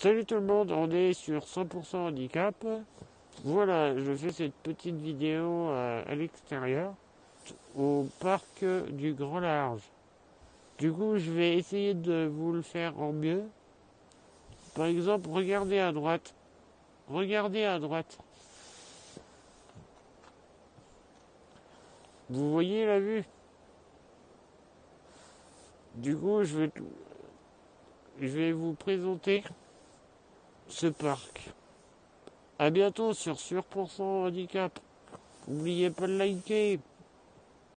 Salut tout le monde, on est sur 100% handicap. Voilà, je fais cette petite vidéo à, à l'extérieur, au parc du Grand Large. Du coup, je vais essayer de vous le faire en mieux. Par exemple, regardez à droite. Regardez à droite. Vous voyez la vue? Du coup, je vais, je vais vous présenter ce parc. À bientôt sur Sur Handicap. N'oubliez pas de liker.